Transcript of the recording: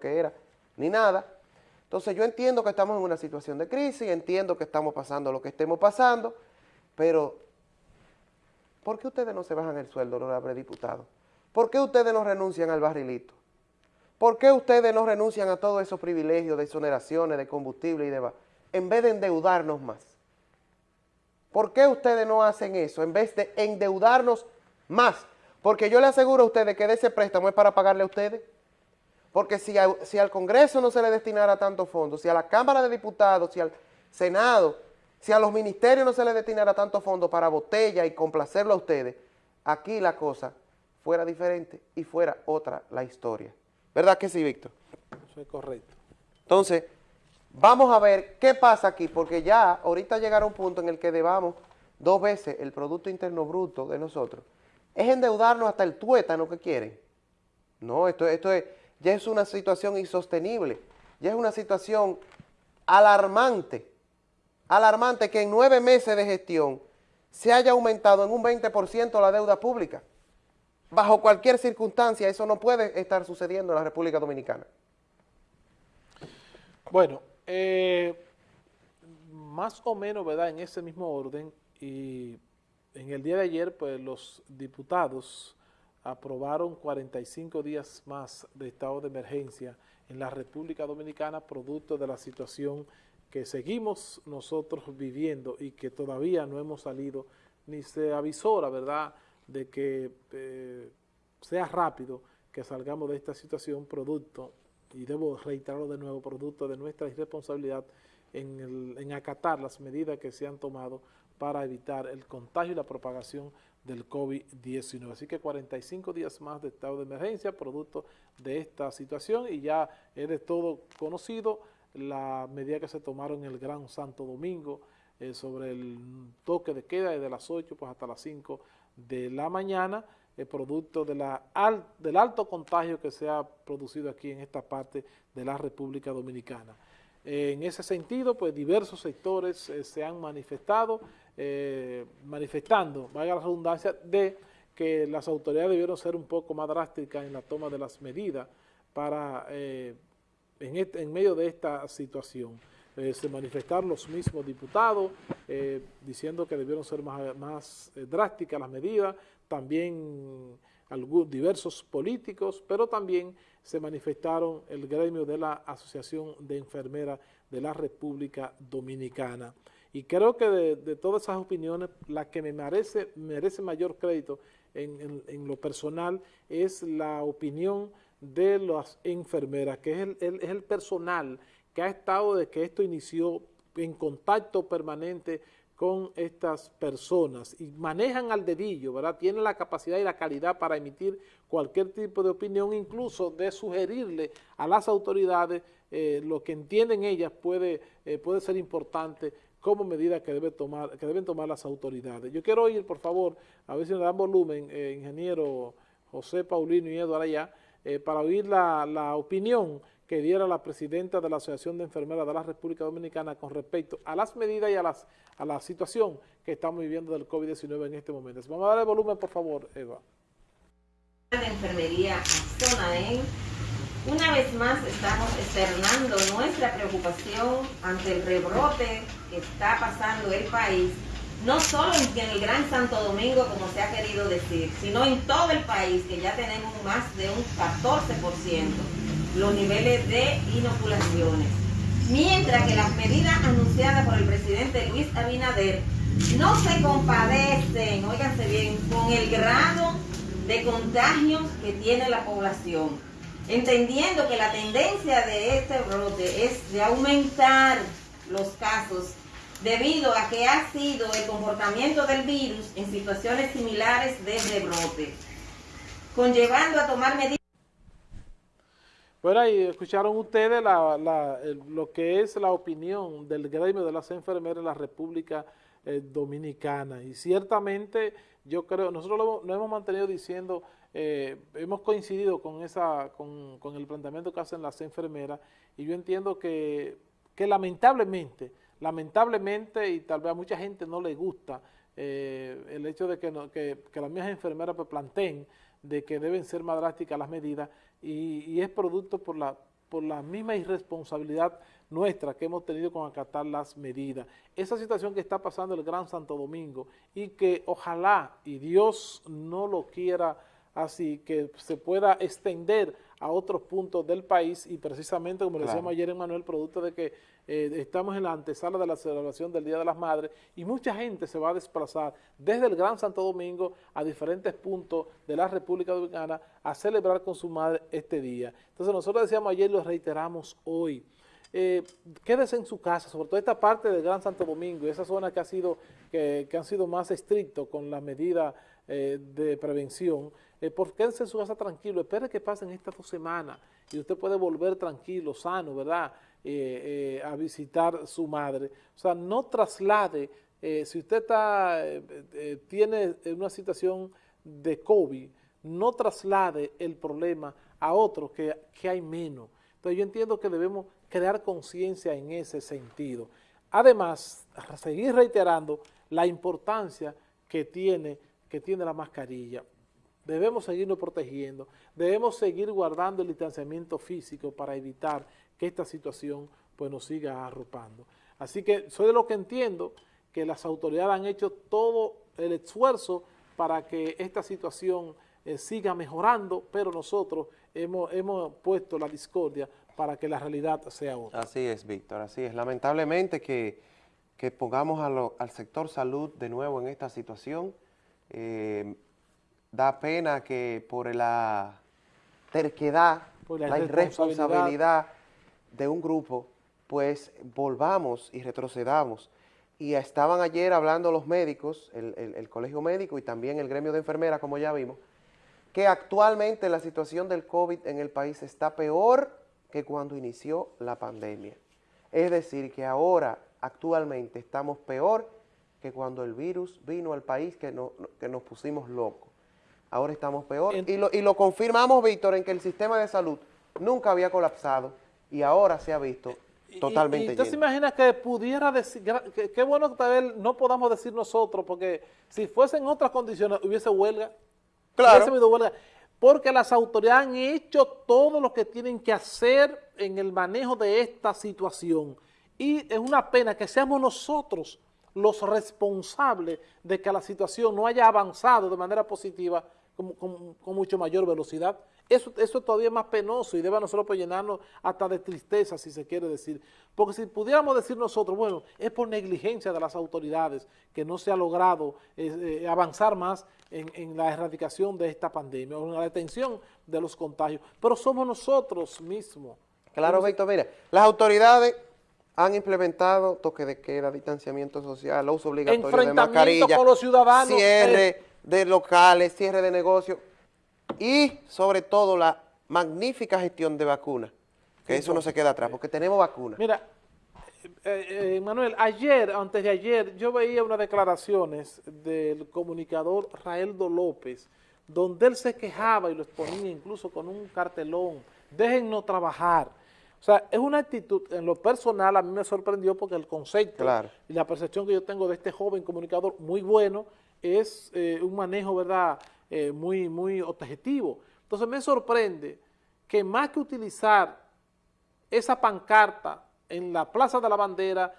que era, ni nada. Entonces yo entiendo que estamos en una situación de crisis, entiendo que estamos pasando lo que estemos pasando, pero ¿por qué ustedes no se bajan el sueldo, honorable diputado? ¿Por qué ustedes no renuncian al barrilito? ¿Por qué ustedes no renuncian a todos esos privilegios de exoneraciones, de combustible y demás, en vez de endeudarnos más? ¿Por qué ustedes no hacen eso en vez de endeudarnos más? Porque yo le aseguro a ustedes que de ese préstamo es para pagarle a ustedes. Porque si, si al Congreso no se le destinara tantos fondos, si a la Cámara de Diputados, si al Senado, si a los ministerios no se les destinara tantos fondos para botella y complacerlo a ustedes, aquí la cosa fuera diferente y fuera otra la historia. ¿Verdad que sí, Víctor? Eso es correcto. Entonces, vamos a ver qué pasa aquí, porque ya ahorita llegará un punto en el que debamos dos veces el Producto Interno Bruto de nosotros. Es endeudarnos hasta el tuétano que quieren. No, esto, esto es ya es una situación insostenible, ya es una situación alarmante, alarmante que en nueve meses de gestión se haya aumentado en un 20% la deuda pública. Bajo cualquier circunstancia eso no puede estar sucediendo en la República Dominicana. Bueno, eh, más o menos, ¿verdad?, en ese mismo orden, y en el día de ayer, pues los diputados aprobaron 45 días más de estado de emergencia en la República Dominicana producto de la situación que seguimos nosotros viviendo y que todavía no hemos salido, ni se avisó, la verdad, de que eh, sea rápido que salgamos de esta situación producto, y debo reiterarlo de nuevo, producto de nuestra irresponsabilidad en, en acatar las medidas que se han tomado para evitar el contagio y la propagación del COVID-19. Así que 45 días más de estado de emergencia producto de esta situación y ya es de todo conocido la medida que se tomaron en el Gran Santo Domingo eh, sobre el toque de queda desde las 8 pues hasta las 5 de la mañana, el producto de la del alto contagio que se ha producido aquí en esta parte de la República Dominicana. en ese sentido, pues diversos sectores eh, se han manifestado, eh, manifestando, vaya la redundancia, de que las autoridades debieron ser un poco más drásticas en la toma de las medidas para, eh, en, este, en, medio de esta situación. Eh, se manifestaron los mismos diputados diciendo que debieron ser más, más drásticas las medidas, también diversos políticos, pero también se manifestaron el gremio de la Asociación de Enfermeras de la República Dominicana. Y creo que de, todas esas opiniones, la que me merece, merece mayor crédito en, lo personal es la opinión de las enfermeras, que es el, es el personal que ha estado desde que esto inició en contacto permanente con estas personas y manejan al dedillo, ¿verdad? Tienen la capacidad y la calidad para emitir cualquier tipo de opinión, incluso de sugerirle a las autoridades eh, lo que entienden ellas puede, eh, puede ser importante como medida que, debe tomar, que deben tomar las autoridades. Yo quiero oír, por favor, a ver si nos dan volumen, eh, ingeniero José Paulino y Eduardo allá, eh, para oír la, la, opinión que diera la presidenta de la Asociación de Enfermeras de la República Dominicana con respecto a las medidas y a, las, a la situación que estamos viviendo del COVID-19 en este momento. Vamos a darle volumen, por favor, Eva. Enfermería una vez más estamos externando nuestra preocupación ante el rebrote que está pasando el país, no solo en el Gran Santo Domingo, como se ha querido decir, sino en todo el país, que ya tenemos más de un 14% los niveles de inoculaciones. Mientras que las medidas anunciadas por el presidente Luis Abinader no se compadecen, óiganse bien, con el grado de contagios que tiene la población entendiendo que la tendencia de este brote es de aumentar los casos debido a que ha sido el comportamiento del virus en situaciones similares de rebrote, conllevando a tomar medidas. Bueno, ahí escucharon ustedes lo que es la opinión del gremio de las enfermeras en la República eh, Dominicana. Y ciertamente yo creo, nosotros lo, hemos mantenido diciendo eh, hemos coincidido con, esa, con, el planteamiento que hacen las enfermeras y yo entiendo que, lamentablemente, lamentablemente y tal vez a mucha gente no le gusta eh, el hecho de que, las mismas enfermeras pues, planteen de que deben ser más drásticas las medidas y, es producto por la por la misma irresponsabilidad nuestra que hemos tenido con acatar las medidas. Esa situación que está pasando el Gran Santo Domingo y que ojalá, y Dios no lo quiera así, que se pueda extender a otros puntos del país y precisamente, como le decíamos ayer Manuel, producto de que eh, estamos en la antesala de la celebración del Día de las Madres y mucha gente se va a desplazar desde el Gran Santo Domingo a diferentes puntos de la República Dominicana a celebrar con su madre este día. Entonces nosotros decíamos ayer y lo reiteramos hoy, eh, quédese en su casa, sobre todo esta parte del Gran Santo Domingo, esa zona que, ha sido, que, han sido más estrictos con las medidas eh, de prevención, eh, por en su casa tranquilo, espere que pasen estas dos semanas y usted puede volver tranquilo, sano, ¿verdad?, eh, a visitar su madre. O sea, no traslade, si usted está, tiene una situación de COVID, no traslade el problema a otros que, que hay menos. Entonces yo entiendo que debemos crear conciencia en ese sentido. Además, seguir reiterando la importancia que tiene, que tiene la mascarilla. Debemos seguirnos protegiendo, debemos seguir guardando el distanciamiento físico para evitar que esta situación pues, nos siga arropando. Así que soy de lo que entiendo que las autoridades han hecho todo el esfuerzo para que esta situación eh, siga mejorando, pero nosotros hemos, hemos puesto la discordia para que la realidad sea otra. Así es, Víctor, así es. Lamentablemente que, pongamos al sector salud de nuevo en esta situación. Eh, da pena que por la terquedad, la, irresponsabilidad de un grupo, pues volvamos y retrocedamos. Y estaban ayer hablando los médicos, el, el colegio médico y también el gremio de enfermeras, como ya vimos, que actualmente la situación del COVID en el país está peor que cuando inició la pandemia. Es decir, que ahora, actualmente, estamos peor que cuando el virus vino al país que, que nos pusimos locos. Ahora estamos peor. Y lo, y lo confirmamos, Víctor, en que el sistema de salud nunca había colapsado y ahora se ha visto totalmente y, ¿Usted se imagina que pudiera decir, qué bueno que tal vez no podamos decir nosotros, porque si fuesen otras condiciones hubiese huelga, claro. hubiese huelga porque las autoridades han hecho todo lo que tienen que hacer en el manejo de esta situación. Y es una pena que seamos nosotros los responsables de que la situación no haya avanzado de manera positiva con, mucho mayor velocidad. Eso, eso es todavía más penoso y debe a nosotros pues, llenarnos hasta de tristeza, si se quiere decir. Porque si pudiéramos decir nosotros, bueno, es por negligencia de las autoridades que no se ha logrado eh, avanzar más en, la erradicación de esta pandemia o en la detención de los contagios, pero somos nosotros mismos. Claro, Víctor, mira, las autoridades han implementado toque de queda, distanciamiento social, uso obligatorio de mascarilla, con los ciudadanos, cierre eh. de locales, cierre de negocios y sobre todo la magnífica gestión de vacunas, que eso no se queda atrás, porque tenemos vacunas. Mira, eh, eh, Manuel, ayer, antes de ayer, yo veía unas declaraciones del comunicador Raeldo López, donde él se quejaba y lo exponía incluso con un cartelón, déjennos trabajar. O sea, es una actitud, en lo personal a mí me sorprendió porque el concepto y la percepción que yo tengo de este joven comunicador muy bueno es eh, un manejo, ¿verdad?, eh, muy, muy objetivo. Entonces me sorprende que más que utilizar esa pancarta en la Plaza de la Bandera